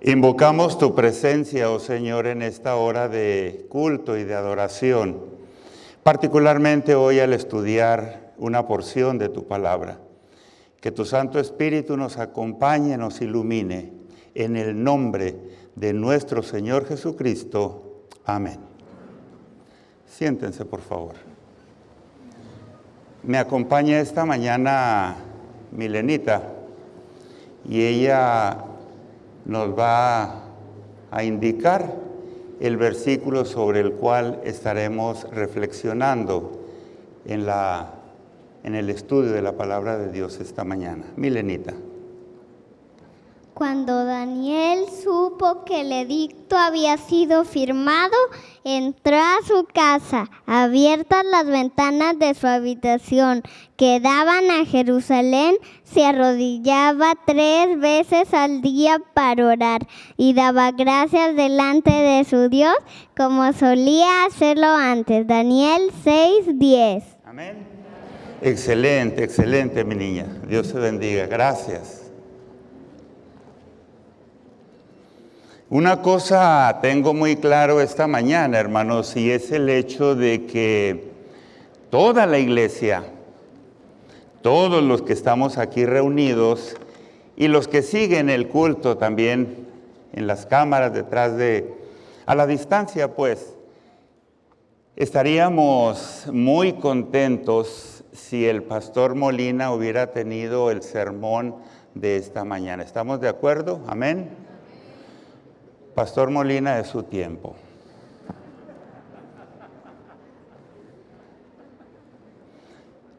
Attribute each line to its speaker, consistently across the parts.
Speaker 1: Invocamos tu presencia, oh Señor, en esta hora de culto y de adoración, particularmente hoy al estudiar una porción de tu palabra. Que tu Santo Espíritu nos acompañe, nos ilumine, en el nombre de nuestro Señor Jesucristo. Amén. Siéntense, por favor. Me acompaña esta mañana Milenita y ella nos va a indicar el versículo sobre el cual estaremos reflexionando en, la, en el estudio de la palabra de Dios esta mañana. Milenita.
Speaker 2: Cuando Daniel supo que el edicto había sido firmado, entró a su casa, abiertas las ventanas de su habitación que daban a Jerusalén, se arrodillaba tres veces al día para orar y daba gracias delante de su Dios como solía hacerlo antes. Daniel 6:10.
Speaker 1: Amén. Excelente, excelente, mi niña. Dios te bendiga. Gracias. Una cosa tengo muy claro esta mañana, hermanos, y es el hecho de que toda la iglesia, todos los que estamos aquí reunidos y los que siguen el culto también en las cámaras detrás de, a la distancia pues, estaríamos muy contentos si el pastor Molina hubiera tenido el sermón de esta mañana. ¿Estamos de acuerdo? Amén. Pastor Molina de su tiempo.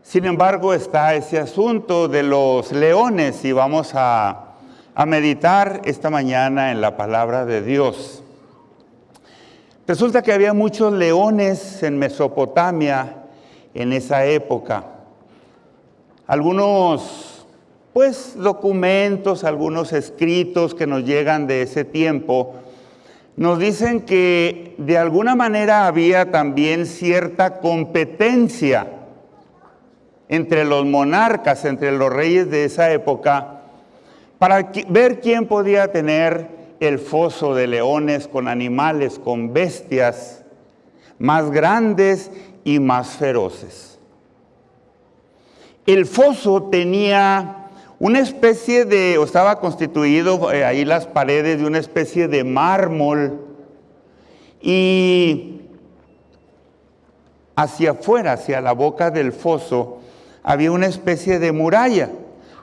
Speaker 1: Sin embargo, está ese asunto de los leones y vamos a, a, meditar esta mañana en la palabra de Dios. Resulta que había muchos leones en Mesopotamia en esa época. Algunos, pues, documentos, algunos escritos que nos llegan de ese tiempo nos dicen que de alguna manera había también cierta competencia entre los monarcas, entre los reyes de esa época, para ver quién podía tener el foso de leones con animales, con bestias más grandes y más feroces. El foso tenía una especie de, o estaba constituido eh, ahí las paredes de una especie de mármol y hacia afuera, hacia la boca del foso, había una especie de muralla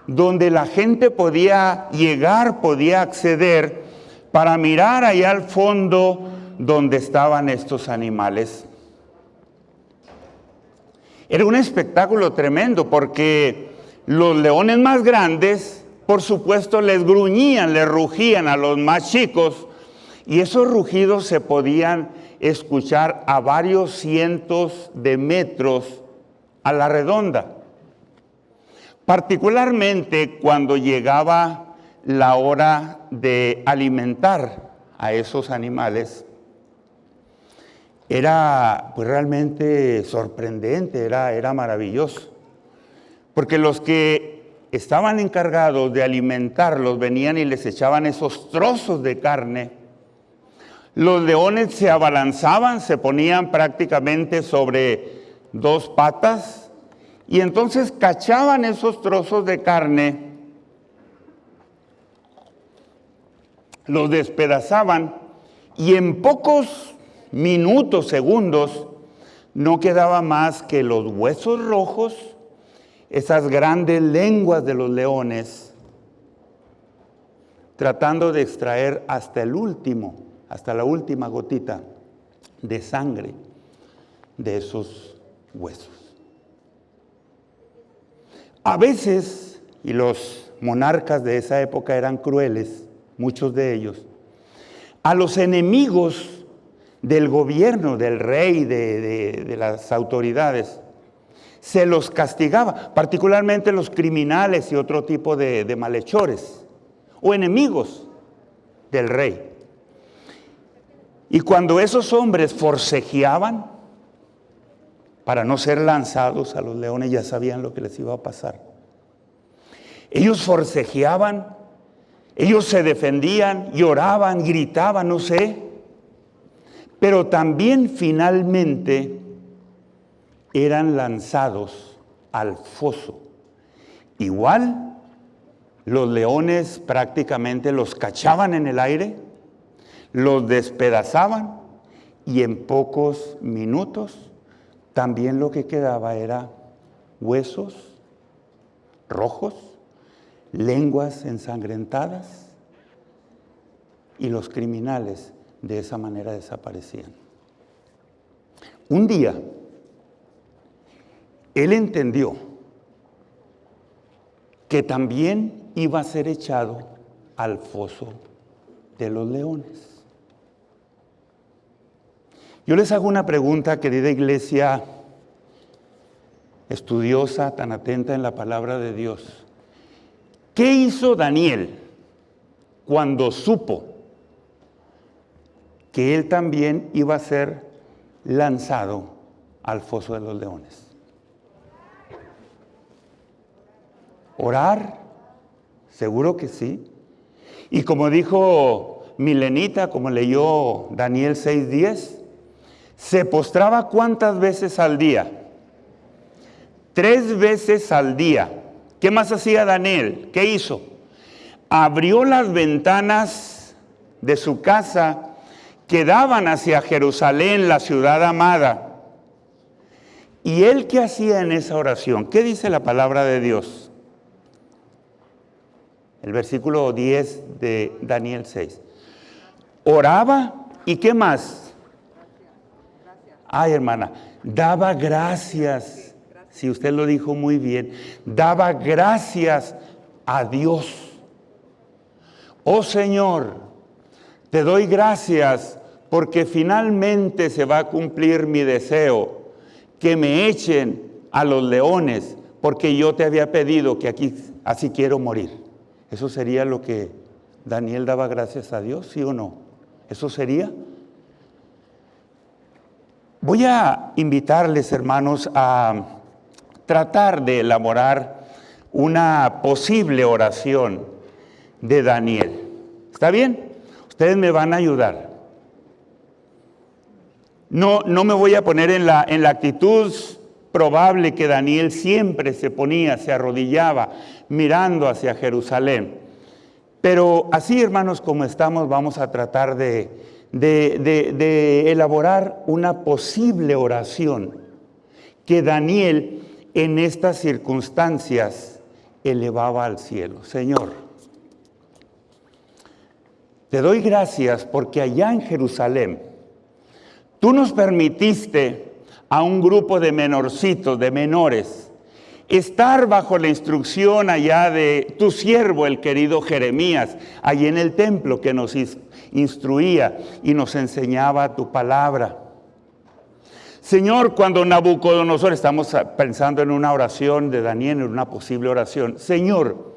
Speaker 1: donde la gente podía llegar, podía acceder para mirar allá al fondo donde estaban estos animales. Era un espectáculo tremendo porque los leones más grandes, por supuesto, les gruñían, les rugían a los más chicos y esos rugidos se podían escuchar a varios cientos de metros a la redonda. Particularmente cuando llegaba la hora de alimentar a esos animales, era pues, realmente sorprendente, era, era maravilloso. Porque los que estaban encargados de alimentarlos venían y les echaban esos trozos de carne. Los leones se abalanzaban, se ponían prácticamente sobre dos patas y entonces cachaban esos trozos de carne, los despedazaban y en pocos minutos, segundos, no quedaba más que los huesos rojos esas grandes lenguas de los leones, tratando de extraer hasta el último, hasta la última gotita de sangre de esos huesos. A veces, y los monarcas de esa época eran crueles, muchos de ellos, a los enemigos del gobierno, del rey, de, las autoridades, se los castigaba, particularmente los criminales y otro tipo de, malhechores o enemigos del rey. Y cuando esos hombres forcejeaban para no ser lanzados a los leones, ya sabían lo que les iba a pasar. Ellos forcejeaban Ellos se defendían, lloraban, gritaban, no sé. Pero también finalmente eran lanzados al foso. Igual los leones prácticamente los cachaban en el aire, los despedazaban y en pocos minutos también lo que quedaba era huesos rojos, lenguas ensangrentadas y los criminales de esa manera desaparecían. Un día, él entendió que también iba a ser echado al foso de los leones. Yo les hago una pregunta, querida iglesia estudiosa, tan atenta en la palabra de Dios. ¿Qué hizo Daniel cuando supo que él también iba a ser lanzado al foso de los leones? ¿Orar? Seguro que sí. Y como dijo Milenita, como leyó Daniel 6:10, se postraba cuántas veces al día? Tres veces al día. ¿Qué más hacía Daniel? ¿Qué hizo? Abrió las ventanas de su casa que daban hacia Jerusalén, la ciudad amada. ¿Y él qué hacía en esa oración? ¿Qué dice la palabra de Dios? El versículo 10 de Daniel 6. Oraba y qué más? Ay, hermana, daba gracias, si usted lo dijo muy bien, daba gracias a Dios. Oh Señor, te doy gracias porque finalmente se va a cumplir mi deseo, que me echen a los leones, porque yo te había pedido que aquí así quiero morir. Eso sería lo que Daniel daba gracias a Dios, ¿sí o no? ¿Eso sería? Voy a invitarles, hermanos, a tratar de elaborar una posible oración de Daniel. ¿Está bien? Ustedes me van a ayudar. No, no me voy a poner en la, en la actitud probable que Daniel siempre se ponía, se arrodillaba mirando hacia Jerusalén. Pero así, hermanos, como estamos, vamos a tratar de, de, elaborar una posible oración que Daniel en estas circunstancias elevaba al cielo. Señor, te doy gracias porque allá en Jerusalén tú nos permitiste a un grupo de menorcitos, de menores, estar bajo la instrucción allá de tu siervo, el querido Jeremías, allí en el templo que nos instruía y nos enseñaba tu palabra. Señor, cuando Nabucodonosor, estamos pensando en una oración de Daniel, en una posible oración. Señor,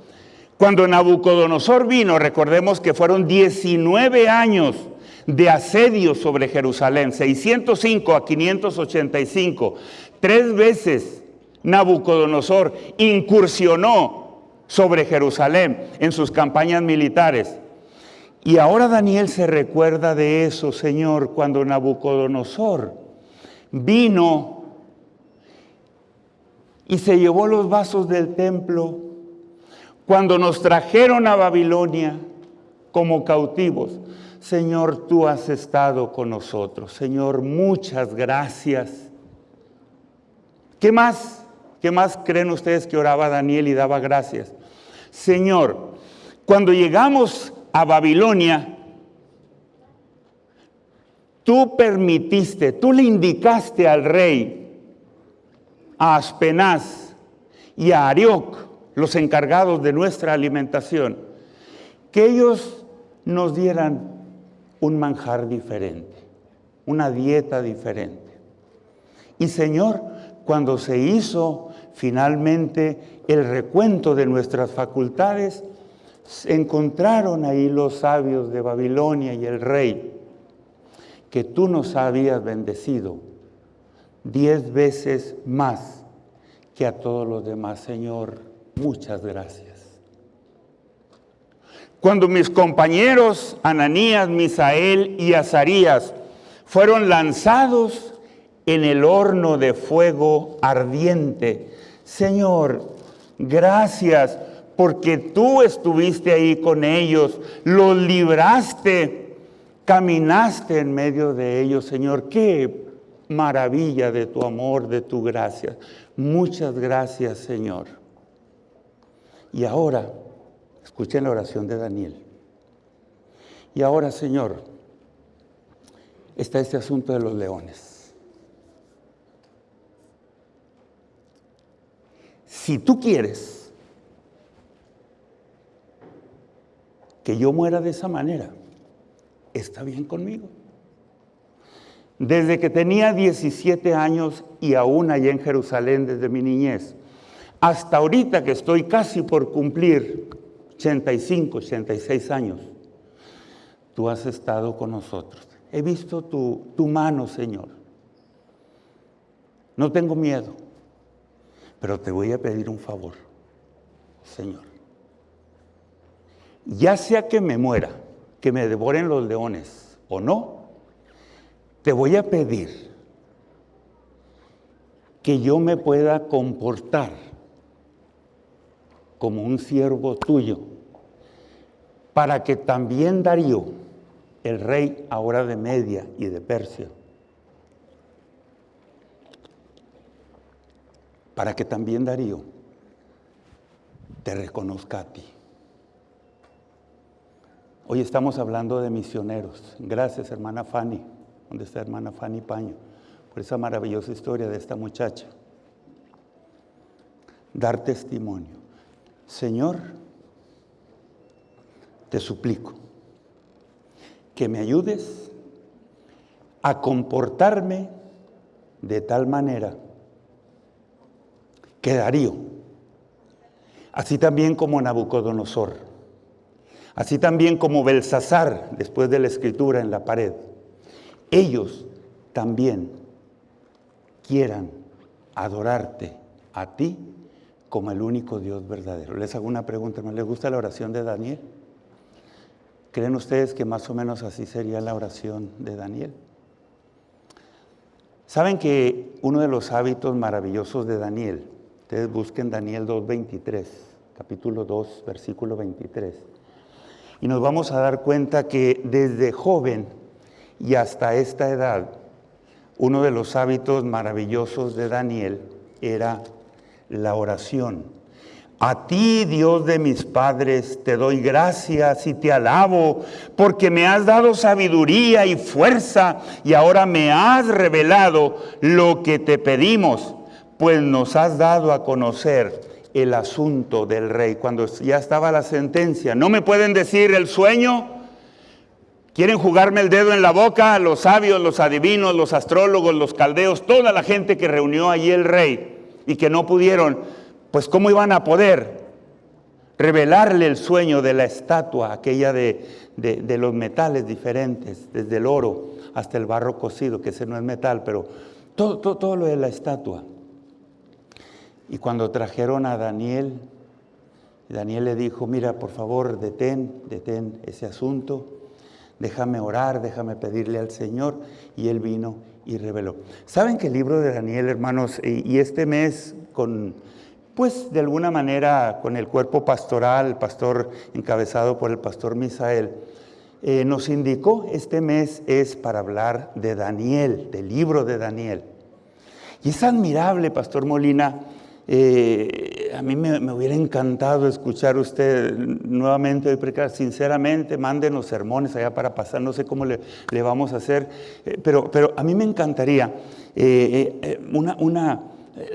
Speaker 1: cuando Nabucodonosor vino, recordemos que fueron 19 años de asedio sobre Jerusalén, 605 a 585. Tres veces Nabucodonosor incursionó sobre Jerusalén en sus campañas militares. Y ahora Daniel se recuerda de eso, Señor, cuando Nabucodonosor vino y se llevó los vasos del templo, cuando nos trajeron a Babilonia como cautivos. Señor, tú has estado con nosotros. Señor, muchas gracias. ¿Qué más? ¿Qué más creen ustedes que oraba Daniel y daba gracias? Señor, cuando llegamos a Babilonia, tú permitiste, tú le indicaste al rey, a Aspenaz y a Arioc, los encargados de nuestra alimentación, que ellos nos dieran un manjar diferente, una dieta diferente. Y Señor, cuando se hizo finalmente el recuento de nuestras facultades, encontraron ahí los sabios de Babilonia y el rey, que tú nos habías bendecido diez veces más que a todos los demás, Señor. Muchas gracias. Cuando mis compañeros Ananías, Misael y Azarías fueron lanzados en el horno de fuego ardiente. Señor, gracias porque tú estuviste ahí con ellos, los libraste, caminaste en medio de ellos, Señor. Qué maravilla de tu amor, de tu gracia. Muchas gracias, Señor. Y ahora, escuchen la oración de Daniel. Y ahora, Señor, está este asunto de los leones. Si tú quieres que yo muera de esa manera, está bien conmigo. Desde que tenía 17 años y aún allá en Jerusalén desde mi niñez, hasta ahorita que estoy casi por cumplir 85, 86 años, tú has estado con nosotros. He visto tu, mano, Señor. No tengo miedo, pero te voy a pedir un favor, Señor ya sea que me muera, que me devoren los leones o no, te voy a pedir que yo me pueda comportar como un siervo tuyo, para que también Darío, el rey ahora de Media y de Persia, para que también Darío te reconozca a ti. Hoy estamos hablando de misioneros. Gracias, hermana Fanny. ¿Dónde está hermana Fanny Paño? Por esa maravillosa historia de esta muchacha. Dar testimonio. Señor, te suplico que me ayudes a comportarme de tal manera que Darío, así también como Nabucodonosor, así también como Belsasar, después de la escritura en la pared, ellos también quieran adorarte a ti como el único Dios verdadero. Les hago una pregunta, ¿les gusta la oración de Daniel? ¿Creen ustedes que más o menos así sería la oración de Daniel? Saben que uno de los hábitos maravillosos de Daniel, ustedes busquen Daniel 2.23, capítulo 2, versículo 23 y nos vamos a dar cuenta que desde joven y hasta esta edad, uno de los hábitos maravillosos de Daniel era la oración. A ti, Dios de mis padres, te doy gracias y te alabo, porque me has dado sabiduría y fuerza y ahora me has revelado lo que te pedimos, pues nos has dado a conocer el asunto del rey, cuando ya estaba la sentencia. No me pueden decir el sueño, quieren jugarme el dedo en la boca, los sabios, los adivinos, los astrólogos, los caldeos, toda la gente que reunió allí el rey y que no pudieron, pues cómo iban a poder revelarle el sueño de la estatua, aquella de, de los metales diferentes, desde el oro hasta el barro cocido, que ese no es metal, pero todo, todo, todo lo de la estatua. Y cuando trajeron a Daniel, Daniel le dijo, mira, por favor, detén, detén ese asunto, déjame orar, déjame pedirle al Señor. Y él vino y reveló. ¿Saben que el libro de Daniel, hermanos, y este mes con, pues de alguna manera con el cuerpo pastoral, el pastor encabezado por el pastor Misael, eh, nos indicó, este mes es para hablar de Daniel, del libro de Daniel. Y es admirable, Pastor Molina, eh, a mí me, hubiera encantado escuchar usted nuevamente hoy predicar. Sinceramente, mándenos sermones allá para pasar, no sé cómo le, vamos a hacer, eh, pero, pero a mí me encantaría una, una,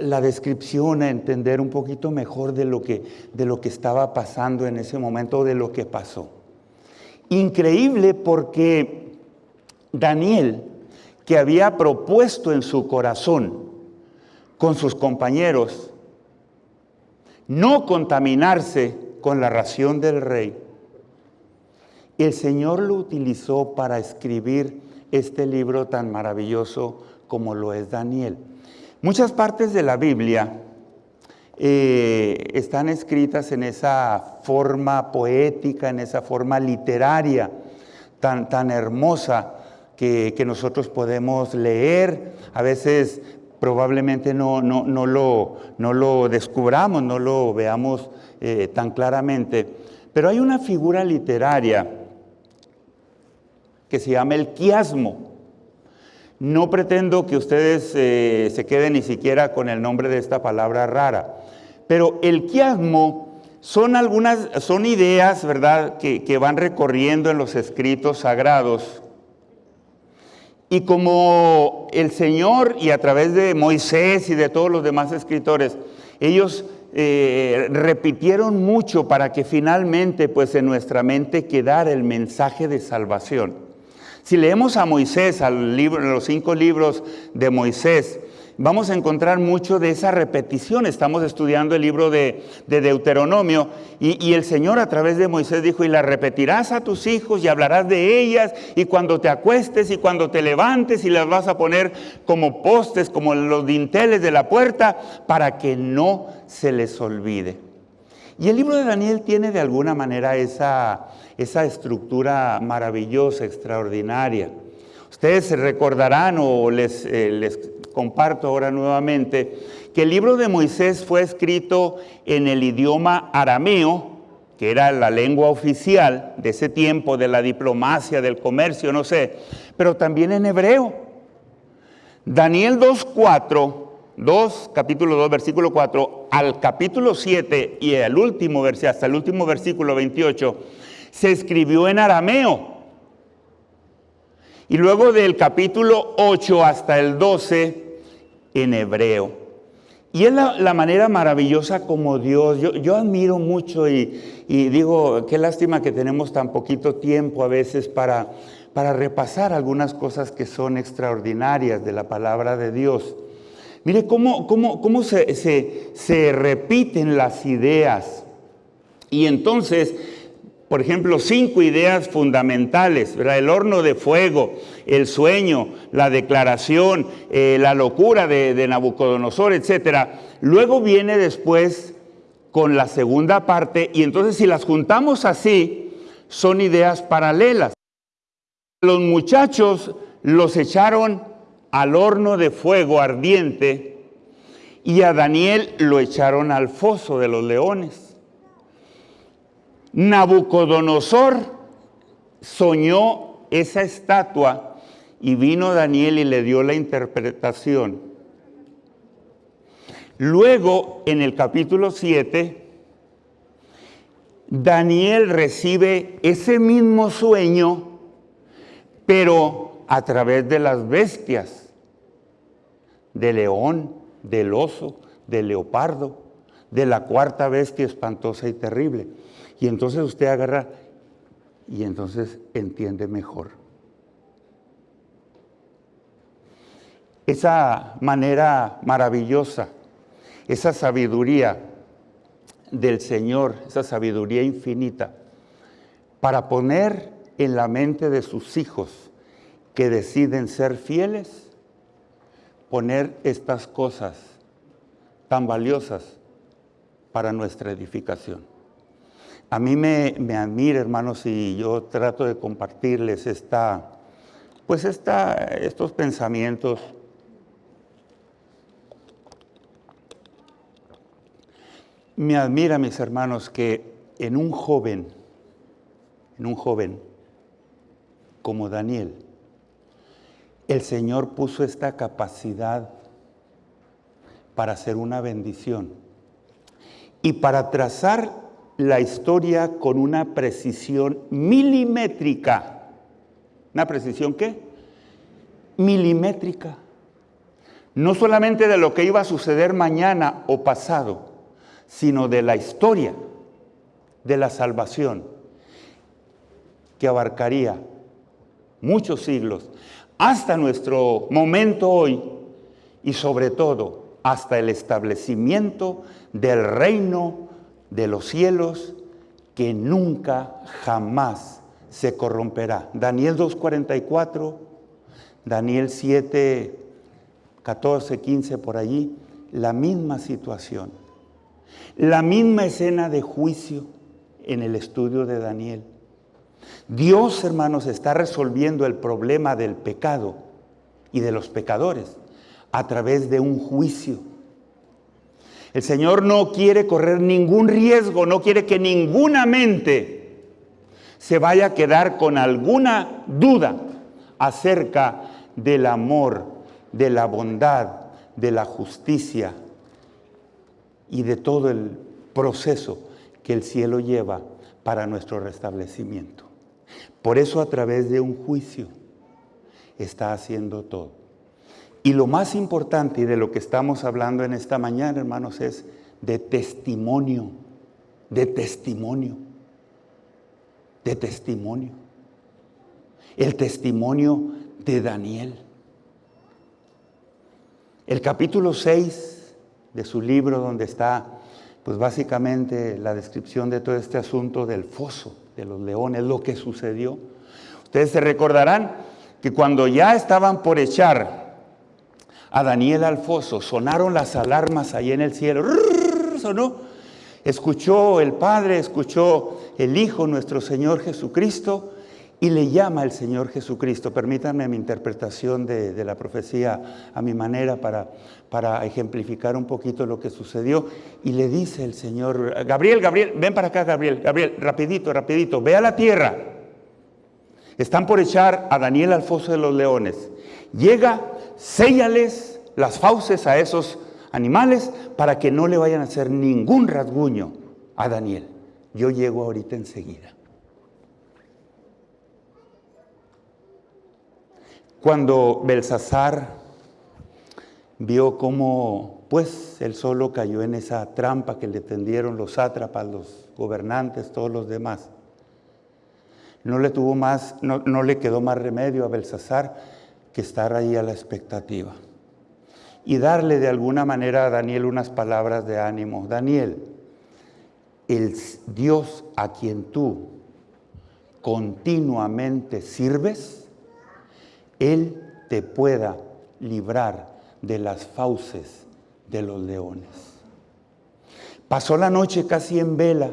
Speaker 1: la descripción, a entender un poquito mejor de lo, que, de lo que estaba pasando en ese momento, de lo que pasó. Increíble porque Daniel, que había propuesto en su corazón con sus compañeros, no contaminarse con la ración del rey. El Señor lo utilizó para escribir este libro tan maravilloso como lo es Daniel. Muchas partes de la Biblia eh, están escritas en esa forma poética, en esa forma literaria tan, tan hermosa que, nosotros podemos leer. A veces probablemente no, no, lo, no lo, descubramos, no lo veamos eh, tan claramente. Pero hay una figura literaria que se llama el quiasmo. No pretendo que ustedes eh, se queden ni siquiera con el nombre de esta palabra rara, pero el quiasmo son algunas, son ideas, ¿verdad?, que, van recorriendo en los escritos sagrados. Y como el Señor y a través de Moisés y de todos los demás escritores, ellos eh, repitieron mucho para que finalmente pues en nuestra mente quedara el mensaje de salvación. Si leemos a Moisés, libro, los cinco libros de Moisés, vamos a encontrar mucho de esa repetición. Estamos estudiando el libro de, Deuteronomio y, el Señor a través de Moisés dijo, y la repetirás a tus hijos y hablarás de ellas y cuando te acuestes y cuando te levantes y las vas a poner como postes, como los dinteles de la puerta, para que no se les olvide. Y el libro de Daniel tiene de alguna manera esa esa estructura maravillosa, extraordinaria. Ustedes recordarán o les, eh, les comparto ahora nuevamente que el libro de Moisés fue escrito en el idioma arameo, que era la lengua oficial de ese tiempo, de la diplomacia, del comercio, no sé, pero también en hebreo. Daniel 2.4, 2, capítulo 2, versículo 4, al capítulo 7 y el último hasta el último versículo 28, se escribió en arameo. Y luego del capítulo 8 hasta el 12 en hebreo. Y es la, manera maravillosa como Dios, yo, admiro mucho y, digo, qué lástima que tenemos tan poquito tiempo a veces para, para repasar algunas cosas que son extraordinarias de la palabra de Dios. Mire cómo, cómo, cómo se, se, se repiten las ideas. Y entonces por ejemplo, cinco ideas fundamentales, el horno de fuego, el sueño, la declaración, eh, la locura de, Nabucodonosor, etc. Luego viene después con la segunda parte y entonces si las juntamos así, son ideas paralelas. Los muchachos los echaron al horno de fuego ardiente y a Daniel lo echaron al foso de los leones. Nabucodonosor soñó esa estatua y vino Daniel y le dio la interpretación. Luego, en el capítulo 7, Daniel recibe ese mismo sueño, pero a través de las bestias, del león, del oso, del leopardo, de la cuarta bestia espantosa y terrible. Y entonces usted agarra y entonces entiende mejor. Esa manera maravillosa, esa sabiduría del Señor, esa sabiduría infinita, para poner en la mente de sus hijos que deciden ser fieles, poner estas cosas tan valiosas para nuestra edificación. A mí me, admira, hermanos, y yo trato de compartirles esta, pues estos pensamientos. Me admira, mis hermanos, que en un joven, en un joven como Daniel, el Señor puso esta capacidad para hacer una bendición y para trazar la historia con una precisión milimétrica. ¿Una precisión qué? Milimétrica. No solamente de lo que iba a suceder mañana o pasado, sino de la historia de la salvación que abarcaría muchos siglos, hasta nuestro momento hoy y sobre todo hasta el establecimiento del reino de los cielos que nunca jamás se corromperá. Daniel 2.44, Daniel 7, 14, 15 por allí, la misma situación. La misma escena de juicio en el estudio de Daniel. Dios, hermanos, está resolviendo el problema del pecado y de los pecadores a través de un juicio. El Señor no quiere correr ningún riesgo, no quiere que ninguna mente se vaya a quedar con alguna duda acerca del amor, de la bondad, de la justicia y de todo el proceso que el cielo lleva para nuestro restablecimiento. Por eso a través de un juicio está haciendo todo. Y lo más importante y de lo que estamos hablando en esta mañana, hermanos, es de testimonio, de testimonio, de testimonio. El testimonio de Daniel. El capítulo 6 de su libro donde está pues básicamente la descripción de todo este asunto del foso de los leones, lo que sucedió. Ustedes se recordarán que cuando ya estaban por echar a Daniel al foso, sonaron las alarmas ahí en el cielo. Sonó. Escuchó el Padre, escuchó el Hijo, nuestro Señor Jesucristo, y le llama el Señor Jesucristo. Permítanme mi interpretación de, la profecía a mi manera para, ejemplificar un poquito lo que sucedió. Y le dice el Señor, Gabriel, Gabriel, ven para acá, Gabriel, Gabriel, rapidito, rapidito, ve a la tierra. Están por echar a Daniel al foso de los leones. Llega, séllales las fauces a esos animales para que no le vayan a hacer ningún rasguño a Daniel. Yo llego ahorita enseguida. Cuando Belsasar vio cómo pues él solo cayó en esa trampa que le tendieron los sátrapas, los gobernantes, todos los demás. No le tuvo más, no, no le quedó más remedio a Belsasar que estar ahí a la expectativa. Y darle de alguna manera a Daniel unas palabras de ánimo. Daniel, el Dios a quien tú continuamente sirves, él te pueda librar de las fauces de los leones. Pasó la noche casi en vela.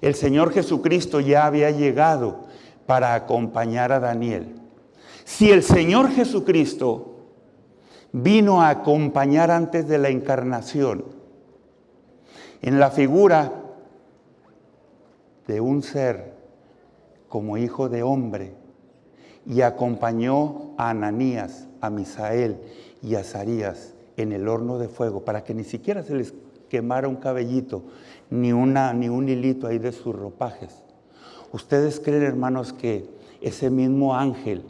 Speaker 1: El Señor Jesucristo ya había llegado para acompañar a Daniel. Si el Señor Jesucristo vino a acompañar antes de la encarnación, en la figura de un ser como hijo de hombre, y acompañó a Ananías, a Misael y a Zarías en el horno de fuego para que ni siquiera se les quemara un cabellito, ni, ni un hilito ahí de sus ropajes. ¿Ustedes creen, hermanos, que ese mismo ángel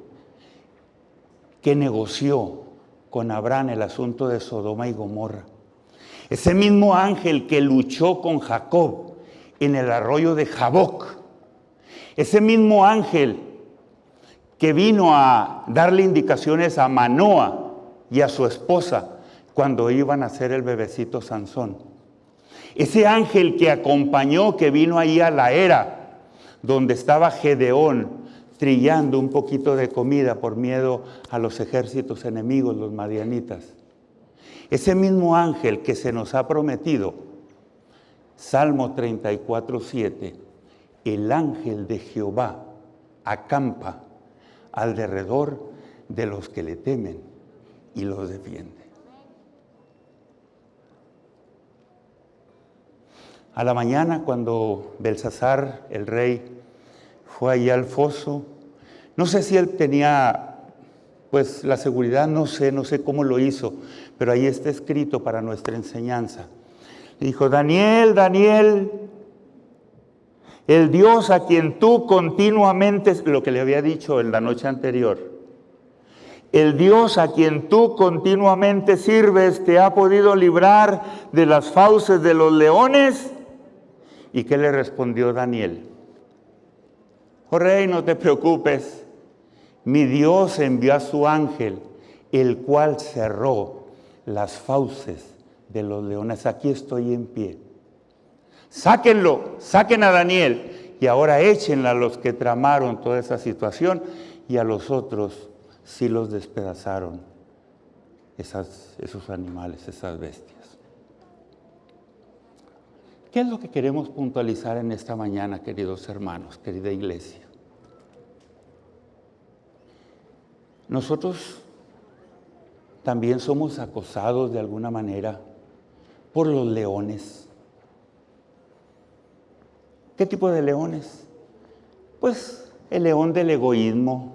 Speaker 1: que negoció con Abraham el asunto de Sodoma y Gomorra, ese mismo ángel que luchó con Jacob en el arroyo de Jaboc, ese mismo ángel que vino a darle indicaciones a Manoa y a su esposa cuando iban a hacer el bebecito Sansón. Ese ángel que acompañó, que vino ahí a la era, donde estaba Gedeón trillando un poquito de comida por miedo a los ejércitos enemigos, los madianitas. Ese mismo ángel que se nos ha prometido, Salmo 34, 7, el ángel de Jehová acampa alrededor de los que le temen y los defiende. A la mañana, cuando Belsasar, el rey, fue allá al foso, no sé si él tenía, pues la seguridad, no sé, no sé cómo lo hizo, pero ahí está escrito para nuestra enseñanza. dijo, Daniel, Daniel, el Dios a quien tú continuamente, lo que le había dicho en la noche anterior, el Dios a quien tú continuamente sirves te ha podido librar de las fauces de los leones. ¿Y qué le respondió Daniel? Oh rey, no te preocupes. Mi Dios envió a su ángel, el cual cerró las fauces de los leones. Aquí estoy en pie. Sáquenlo, saquen a Daniel y ahora échenla a los que tramaron toda esa situación y a los otros sí los despedazaron esos animales, esas bestias. ¿Qué es lo que queremos puntualizar en esta mañana, queridos hermanos, querida iglesia? Nosotros también somos acosados de alguna manera por los leones. ¿Qué tipo de leones? Pues el león del egoísmo,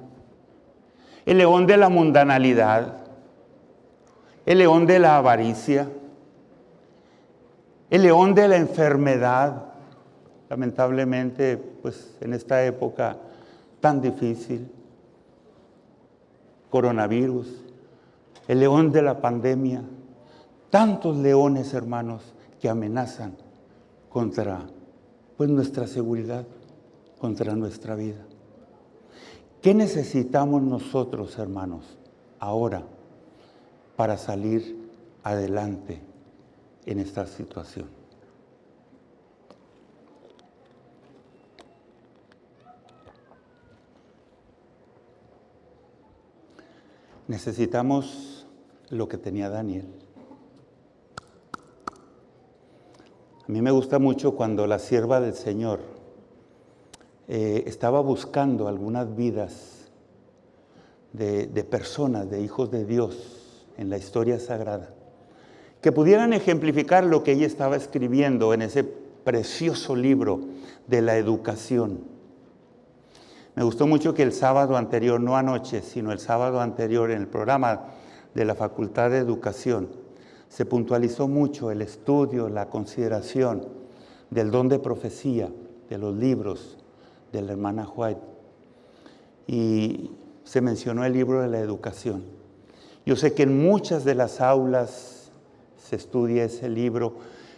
Speaker 1: el león de la mundanalidad, el león de la avaricia, el león de la enfermedad, lamentablemente, pues en esta época tan difícil, coronavirus, el león de la pandemia, tantos leones, hermanos, que amenazan contra pues, nuestra seguridad, contra nuestra vida. ¿Qué necesitamos nosotros, hermanos, ahora para salir adelante en esta situación? Necesitamos lo que tenía Daniel. A mí me gusta mucho cuando la sierva del Señor eh, estaba buscando algunas vidas de, de personas, de hijos de Dios en la historia sagrada, que pudieran ejemplificar lo que ella estaba escribiendo en ese precioso libro de la educación. Me gustó mucho que el sábado anterior, no anoche, sino el sábado anterior en el programa de la Facultad de Educación, se puntualizó mucho el estudio, la consideración del don de profecía, de los libros de la hermana White. Y se mencionó el libro de la educación. Yo sé que en muchas de las aulas estudia ese libro,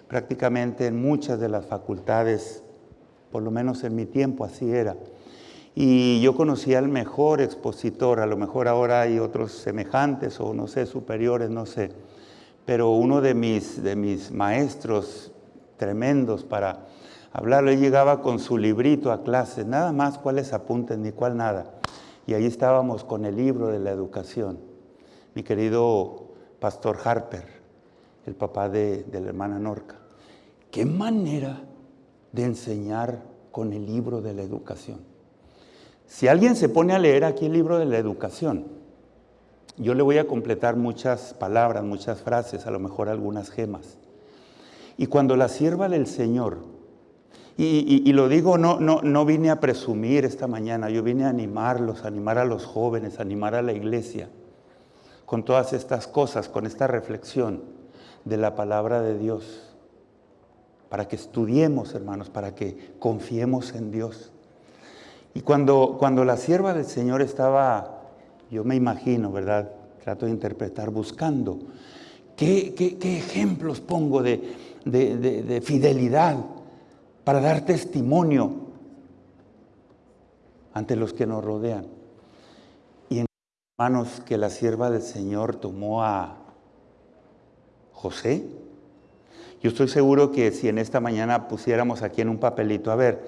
Speaker 1: prácticamente en muchas de las facultades, por lo menos en mi tiempo así era. Y yo conocí al mejor expositor, a lo mejor ahora hay otros semejantes o no sé, superiores, no sé. Pero uno de mis, de mis maestros tremendos para hablarlo, él llegaba con su librito a clase, nada más cuáles apuntes ni cuál nada. Y ahí estábamos con el libro de la educación. Mi querido pastor Harper, el papá de, la hermana Norca. Qué manera de enseñar con el libro de la educación. Si alguien se pone a leer aquí el libro de la educación, yo le voy a completar muchas palabras, muchas frases, a lo mejor algunas gemas. Y cuando la sierva del Señor, y, lo digo, no, no, no vine a presumir esta mañana, yo vine a animarlos, a animar a los jóvenes, a animar a la iglesia, con todas estas cosas, con esta reflexión de la palabra de Dios, para que estudiemos, hermanos, para que confiemos en Dios. Y cuando, cuando la sierva del Señor estaba, yo me imagino, ¿verdad? Trato de interpretar, buscando, ¿qué, ejemplos pongo de, de fidelidad para dar testimonio ante los que nos rodean? Y en manos que la sierva del Señor tomó a José, yo estoy seguro que si en esta mañana pusiéramos aquí en un papelito, a ver,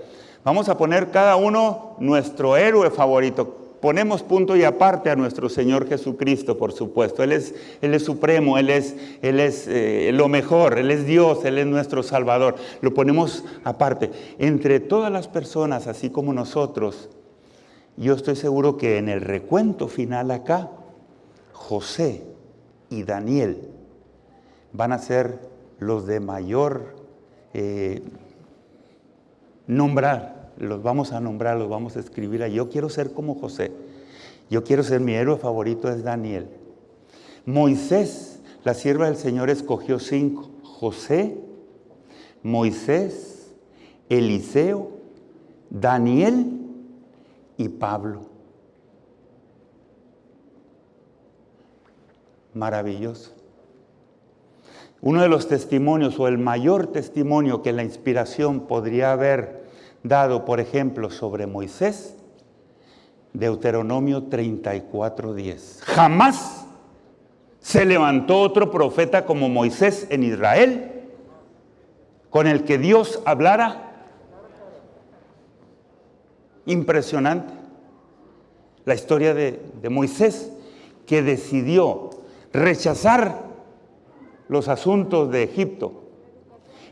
Speaker 1: Vamos a poner cada uno nuestro héroe favorito. Ponemos punto y aparte a nuestro Señor Jesucristo, por supuesto. Él es, él es supremo, Él es, él es eh, lo mejor, Él es Dios, Él es nuestro Salvador. Lo ponemos aparte. Entre todas las personas, así como nosotros, yo estoy seguro que en el recuento final acá, José y Daniel van a ser los de mayor eh, nombrar los vamos a nombrar, los vamos a escribir. Yo quiero ser como José. Yo quiero ser, mi héroe favorito es Daniel. Moisés, la sierva del Señor escogió cinco. José, Moisés, Eliseo, Daniel y Pablo. Maravilloso. Uno de los testimonios o el mayor testimonio que la inspiración podría haber dado, por ejemplo, sobre Moisés, Deuteronomio 34:10. Jamás se levantó otro profeta como Moisés en Israel, con el que Dios hablara. Impresionante. La historia de, de Moisés, que decidió rechazar los asuntos de Egipto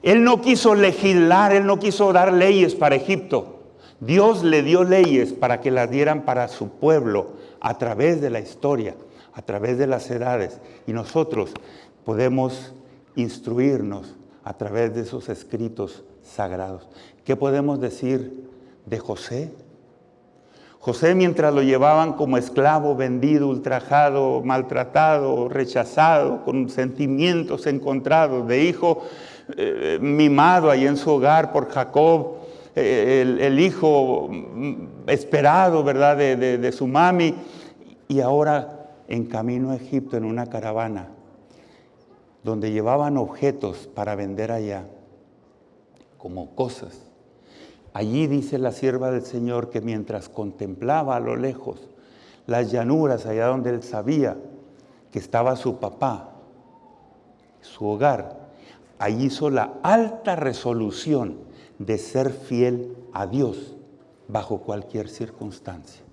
Speaker 1: Él no quiso legislar, él no quiso dar leyes para Egipto. Dios le dio leyes para que las dieran para su pueblo a través de la historia, a través de las edades. Y nosotros podemos instruirnos a través de esos escritos sagrados. ¿Qué podemos decir de José? José mientras lo llevaban como esclavo, vendido, ultrajado, maltratado, rechazado, con sentimientos encontrados de hijo eh, mimado ahí en su hogar por Jacob, eh, el, hijo esperado, ¿verdad?, de, de su mami, y ahora en camino a Egipto en una caravana, donde llevaban objetos para vender allá, como cosas. Allí dice la sierva del Señor que mientras contemplaba a lo lejos las llanuras allá donde él sabía que estaba su papá, su hogar, allí hizo la alta resolución de ser fiel a Dios bajo cualquier circunstancia.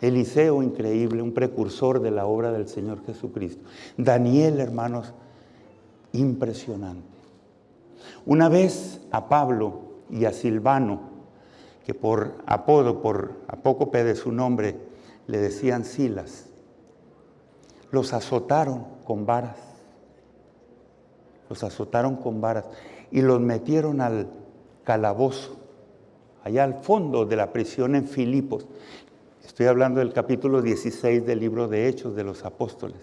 Speaker 1: Eliseo, increíble, un precursor de la obra del Señor Jesucristo. Daniel, hermanos, impresionante. Una vez a Pablo y a Silvano, que por apodo, por apócope de su nombre, le decían Silas, los azotaron con varas. Los azotaron con varas y los metieron al calabozo, allá al fondo de la prisión en Filipos. Estoy hablando del capítulo 16 del libro de Hechos de los Apóstoles.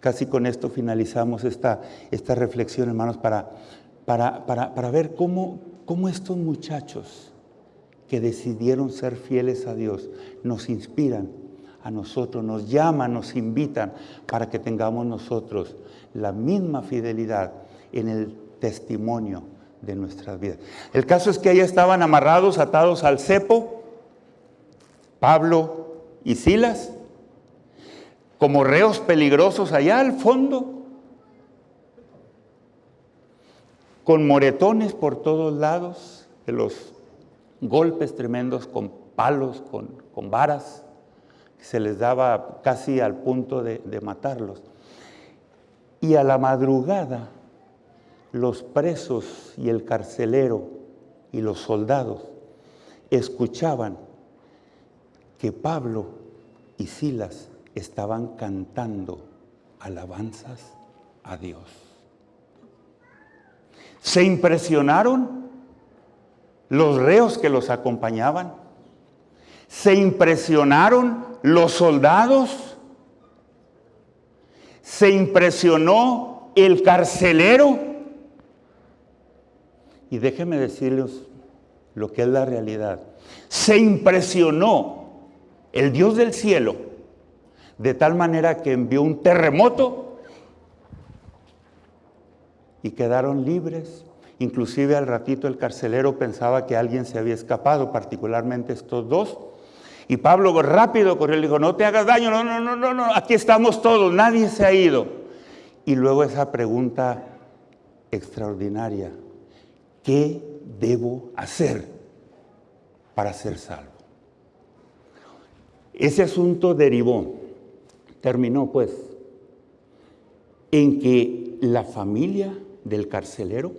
Speaker 1: Casi con esto finalizamos esta, esta reflexión, hermanos, para para, ver cómo, cómo estos muchachos que decidieron ser fieles a Dios nos inspiran a nosotros, nos llaman, nos invitan para que tengamos nosotros la misma fidelidad en el testimonio de nuestras vidas. El caso es que allá estaban amarrados, atados al cepo, Pablo y Silas, como reos peligrosos allá al fondo, con moretones por todos lados, de los golpes tremendos con palos, con, varas, se les daba casi al punto de matarlos. Y a la madrugada, los presos y el carcelero y los soldados escuchaban que Pablo y Silas estaban cantando alabanzas a Dios. Se impresionaron los reos que los acompañaban. Se impresionaron los soldados. Se impresionó el carcelero. Y déjenme decirles lo que es la realidad. Se impresionó el Dios del cielo de tal manera que envió un terremoto y quedaron libres. Inclusive al ratito el carcelero pensaba que alguien se había escapado, particularmente estos dos. Y Pablo rápido corrió y dijo, no te hagas daño, no, no, no, no, no, aquí estamos todos, nadie se ha ido. Y luego esa pregunta extraordinaria, ¿qué debo hacer para ser salvo? Ese asunto derivó, terminó pues, en que la familia del carcelero,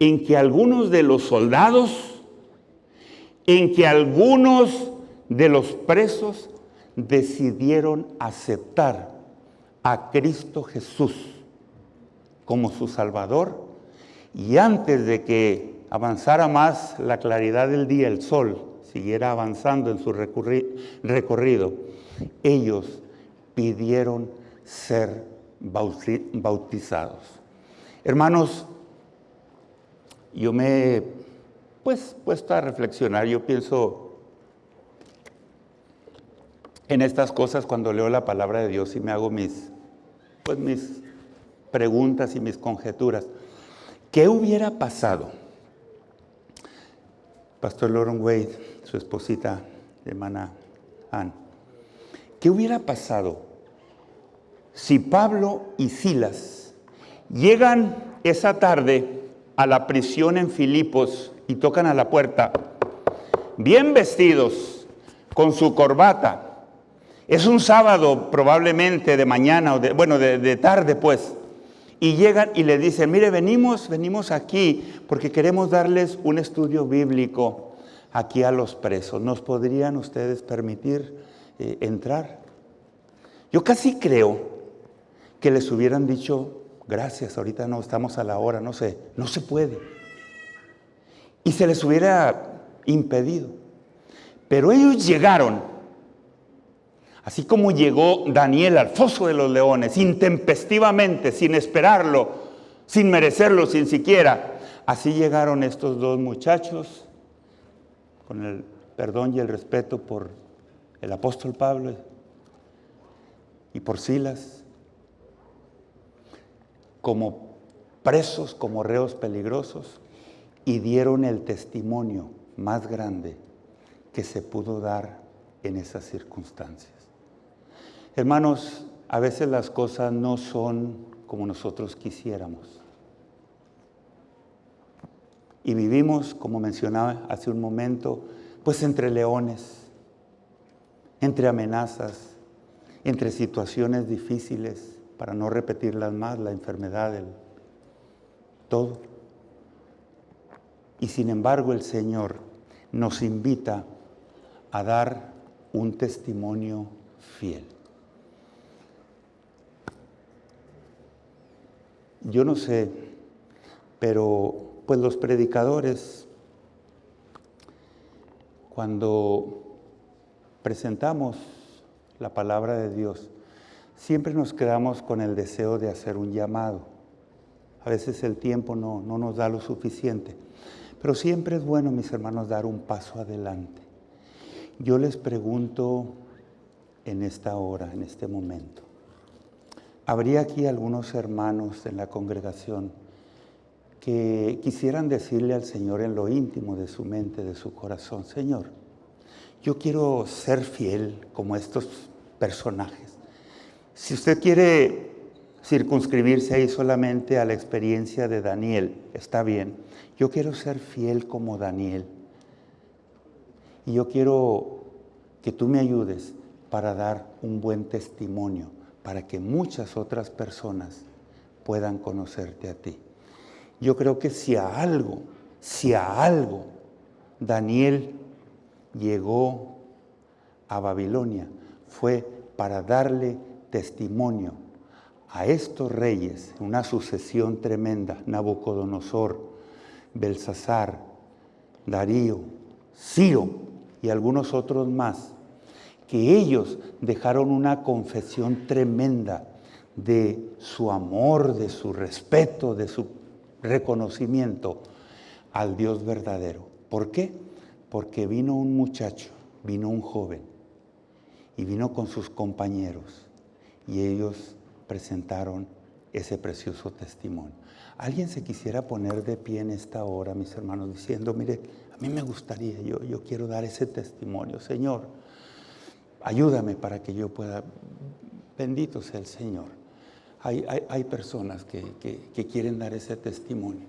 Speaker 1: en que algunos de los soldados, en que algunos de los presos decidieron aceptar a Cristo Jesús como su Salvador y antes de que avanzara más la claridad del día, el sol siguiera avanzando en su recorrido, ellos pidieron ser bautizados. Hermanos, yo me he pues, puesto a reflexionar, yo pienso en estas cosas cuando leo la palabra de Dios y me hago mis, pues, mis preguntas y mis conjeturas. ¿Qué hubiera pasado? Pastor Lauren Wade, su esposita, hermana Ann, ¿qué hubiera pasado si Pablo y Silas Llegan esa tarde a la prisión en Filipos y tocan a la puerta, bien vestidos, con su corbata. Es un sábado probablemente de mañana, o de, bueno, de, de tarde pues. Y llegan y le dicen, mire, venimos, venimos aquí porque queremos darles un estudio bíblico aquí a los presos. ¿Nos podrían ustedes permitir eh, entrar? Yo casi creo que les hubieran dicho, gracias, ahorita no estamos a la hora, no sé, no se puede. Y se les hubiera impedido. Pero ellos llegaron, así como llegó Daniel al foso de los leones, intempestivamente, sin esperarlo, sin merecerlo, sin siquiera. Así llegaron estos dos muchachos, con el perdón y el respeto por el apóstol Pablo y por Silas, como presos, como reos peligrosos, y dieron el testimonio más grande que se pudo dar en esas circunstancias. Hermanos, a veces las cosas no son como nosotros quisiéramos. Y vivimos, como mencionaba hace un momento, pues entre leones, entre amenazas, entre situaciones difíciles, para no repetirlas más, la enfermedad, el, todo. Y sin embargo el Señor nos invita a dar un testimonio fiel. Yo no sé, pero pues los predicadores, cuando presentamos la palabra de Dios, siempre nos quedamos con el deseo de hacer un llamado. A veces el tiempo no, no nos da lo suficiente, pero siempre es bueno, mis hermanos, dar un paso adelante. Yo les pregunto en esta hora, en este momento, ¿habría aquí algunos hermanos en la congregación que quisieran decirle al Señor en lo íntimo de su mente, de su corazón, Señor, yo quiero ser fiel como estos personajes. Si usted quiere circunscribirse ahí solamente a la experiencia de Daniel, está bien. Yo quiero ser fiel como Daniel. Y yo quiero que tú me ayudes para dar un buen testimonio, para que muchas otras personas puedan conocerte a ti. Yo creo que si a algo, si a algo Daniel llegó a Babilonia, fue para darle testimonio a estos reyes, una sucesión tremenda, Nabucodonosor, Belsasar, Darío, Ciro, y algunos otros más, que ellos dejaron una confesión tremenda de su amor, de su respeto, de su reconocimiento al Dios verdadero. ¿Por qué? Porque vino un muchacho, vino un joven y vino con sus compañeros y ellos presentaron ese precioso testimonio. ¿Alguien se quisiera poner de pie en esta hora, mis hermanos, diciendo, mire, a mí me gustaría, yo, yo quiero dar ese testimonio. Señor, ayúdame para que yo pueda. Bendito sea el Señor. Hay, hay, personas que, que quieren dar ese testimonio.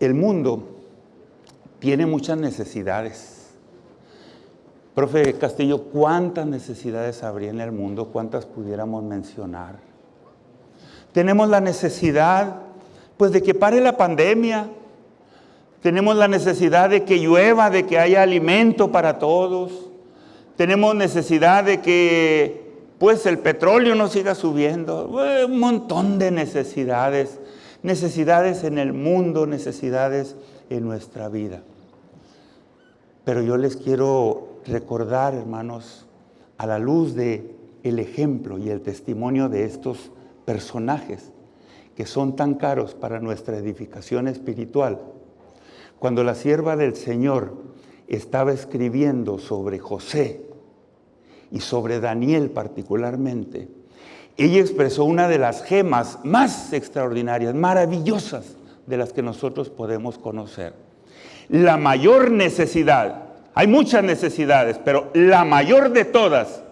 Speaker 1: El mundo tiene muchas necesidades. Profe Castillo, ¿cuántas necesidades habría en el mundo? ¿Cuántas pudiéramos mencionar? Tenemos la necesidad, pues, de que pare la pandemia, tenemos la necesidad de que llueva, de que haya alimento para todos. Tenemos necesidad de que pues el petróleo no siga subiendo. Un montón de necesidades. Necesidades en el mundo, necesidades en nuestra vida. Pero yo les quiero recordar, hermanos, a la luz de el ejemplo y el testimonio de estos personajes que son tan caros para nuestra edificación espiritual cuando la sierva del Señor estaba escribiendo sobre José y sobre Daniel particularmente, ella expresó una de las gemas más extraordinarias, maravillosas de las que nosotros podemos conocer. La mayor necesidad, hay muchas necesidades, pero la mayor de todas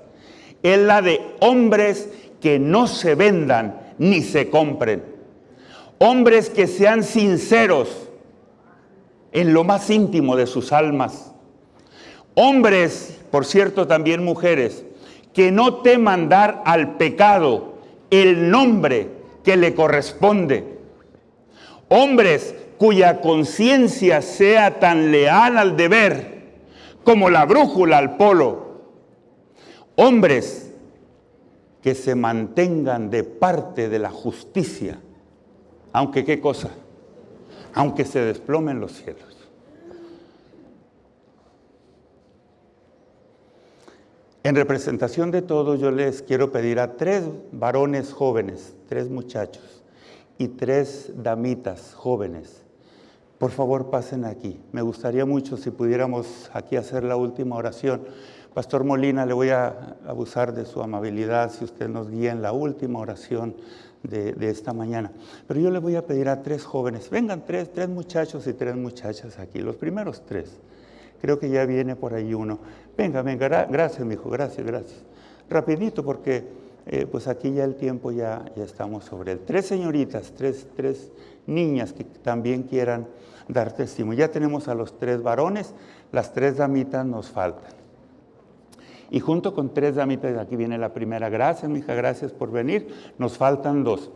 Speaker 1: es la de hombres que no se vendan ni se compren. Hombres que sean sinceros, en lo más íntimo de sus almas. Hombres, por cierto, también mujeres, que no teman dar al pecado el nombre que le corresponde. Hombres cuya conciencia sea tan leal al deber como la brújula al polo. Hombres que se mantengan de parte de la justicia, aunque qué cosa, aunque se desplomen los cielos. En representación de todos, yo les quiero pedir a tres varones jóvenes, tres muchachos y tres damitas jóvenes, por favor pasen aquí. Me gustaría mucho si pudiéramos aquí hacer la última oración. Pastor Molina, le voy a abusar de su amabilidad si usted nos guía en la última oración de, esta mañana. Pero yo le voy a pedir a tres jóvenes, vengan tres, tres muchachos y tres muchachas aquí, los primeros tres. Creo que ya viene por ahí uno. Venga, venga, gracias, mi hijo, gracias, gracias. Rapidito, porque eh, pues aquí ya el tiempo ya, ya estamos sobre él. Tres señoritas, tres, tres niñas que también quieran dar testimonio. Ya tenemos a los tres varones, las tres damitas nos faltan. Y junto con tres damitas, aquí viene la primera, gracias, mi hija, gracias por venir, nos faltan dos.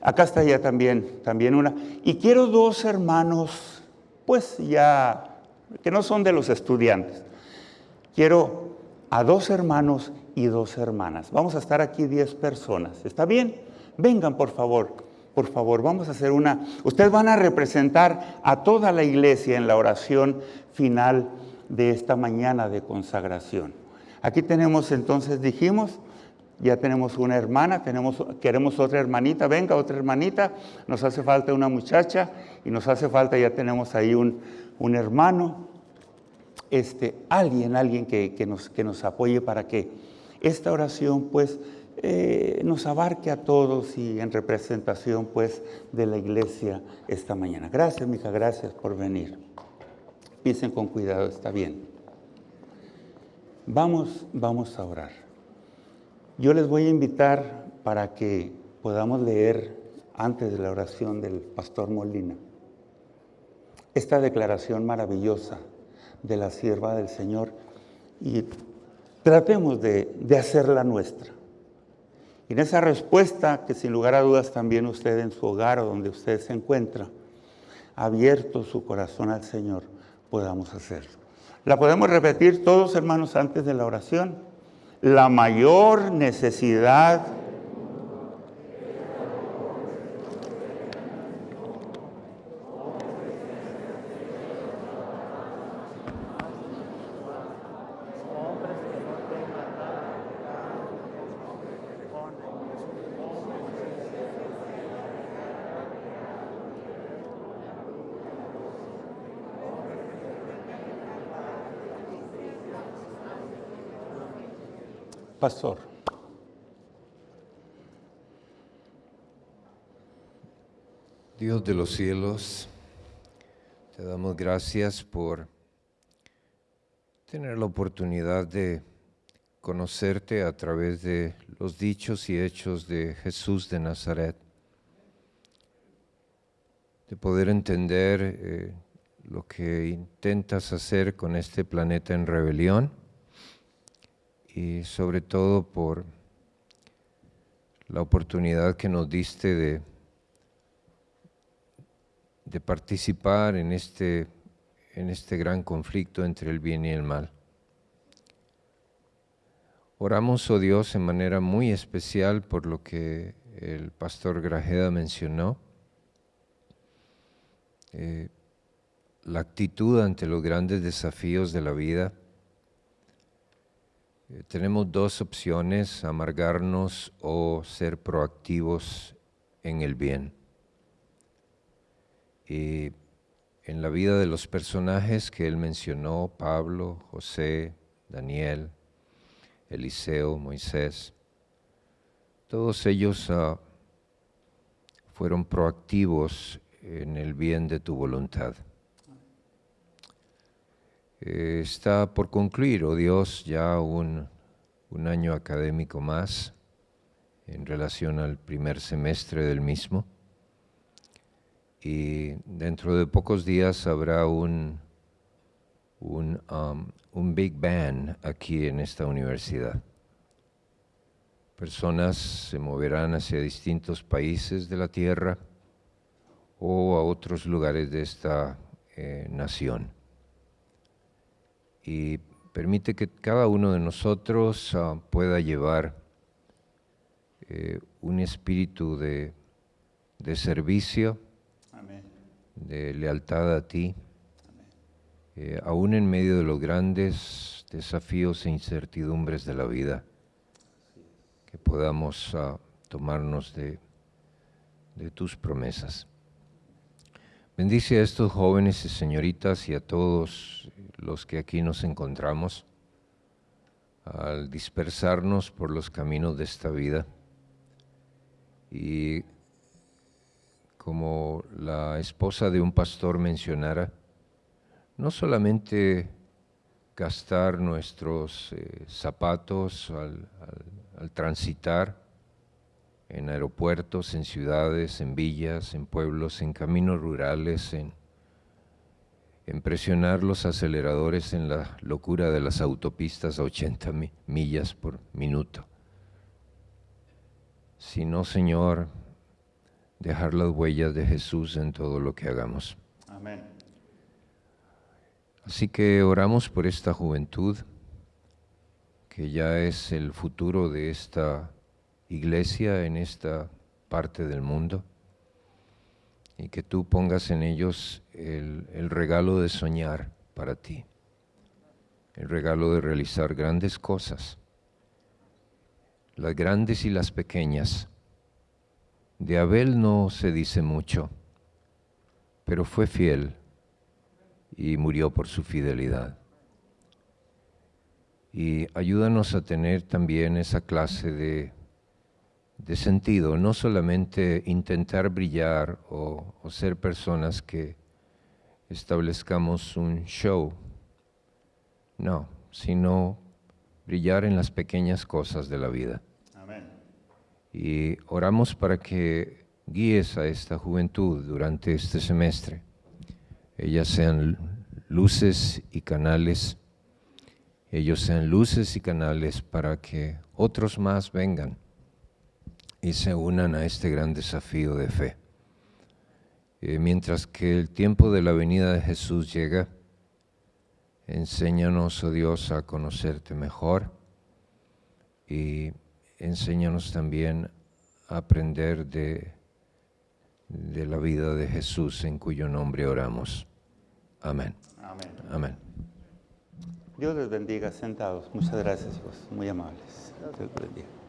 Speaker 1: Acá está ya también, también una. Y quiero dos hermanos, pues ya que no son de los estudiantes. Quiero a dos hermanos y dos hermanas. Vamos a estar aquí diez personas. ¿Está bien? Vengan, por favor. Por favor, vamos a hacer una... Ustedes van a representar a toda la iglesia en la oración final de esta mañana de consagración. Aquí tenemos entonces, dijimos, ya tenemos una hermana, tenemos, queremos otra hermanita, venga otra hermanita, nos hace falta una muchacha y nos hace falta, ya tenemos ahí un, un hermano, este, alguien, alguien que, nos, que nos apoye para que esta oración pues eh, nos abarque a todos y en representación pues de la iglesia esta mañana. Gracias, mija, gracias por venir. Piensen con cuidado, está bien. Vamos, vamos a orar. Yo les voy a invitar para que podamos leer antes de la oración del pastor Molina esta declaración maravillosa de la sierva del Señor y tratemos de, hacerla nuestra. Y en esa respuesta, que sin lugar a dudas también usted en su hogar o donde usted se encuentra, abierto su corazón al Señor, podamos hacerlo. La podemos repetir todos, hermanos, antes de la oración. La mayor necesidad
Speaker 3: Dios de los cielos, te damos gracias por tener la oportunidad de conocerte a través de los dichos y hechos de Jesús de Nazaret, de poder entender eh, lo que intentas hacer con este planeta en rebelión y sobre todo por la oportunidad que nos diste de, de participar en este, en este gran conflicto entre el bien y el mal. Oramos, oh Dios, en manera muy especial por lo que el pastor Grajeda mencionó, eh, la actitud ante los grandes desafíos de la vida, eh, tenemos dos opciones, amargarnos o ser proactivos en el bien. Y en la vida de los personajes que él mencionó, Pablo, José, Daniel, Eliseo, Moisés, todos ellos ah, fueron proactivos en el bien de tu voluntad. Eh, está por concluir, oh Dios, ya un, año académico más en relación al primer semestre del mismo. Y dentro de pocos días habrá un, un, um, un Big Bang aquí en esta universidad. personas se moverán hacia distintos países de la tierra o a otros lugares de esta eh, nación. Y permite que cada uno de nosotros ah, pueda llevar eh, un espíritu de, servicio, de lealtad a ti, eh, aún en medio de los grandes desafíos e incertidumbres de la vida, que podamos ah, tomarnos de, de tus promesas. Bendice a estos jóvenes y señoritas y a todos los que aquí nos encontramos al dispersarnos por los caminos de esta vida. Y como la esposa de un pastor mencionara, no solamente gastar nuestros eh, zapatos al transitar, en aeropuertos, en ciudades, en villas, en pueblos, en caminos rurales, en, presionar los aceleradores en la locura de las autopistas a 80 millas por minuto. Sino, Señor, dejar las huellas de Jesús en todo lo que hagamos. Amén. Así que oramos por esta juventud, que ya es el futuro de esta iglesia en esta parte del mundo y que tú pongas en ellos el, regalo de soñar para ti, el regalo de realizar grandes cosas, las grandes y las pequeñas. De Abel no se dice mucho, pero fue fiel y murió por su fidelidad. Y ayúdanos a tener también esa clase de de sentido, no solamente intentar brillar o, ser personas que establezcamos un show, no, sino brillar en las pequeñas cosas de la vida. Y oramos para que guíes a esta juventud durante este semestre. Ellas sean luces y canales, ellos sean luces y canales para que otros más vengan y se unan a este gran desafío de fe. Eh, mientras que el tiempo de la venida de Jesús llega, enséñanos, oh Dios, a conocerte mejor y enséñanos también a aprender de, de la vida de Jesús en cuyo nombre oramos. Amén. Amén. Amén.
Speaker 1: Dios les bendiga sentados. Muchas gracias, hijos. Muy amables. Dios les bendiga.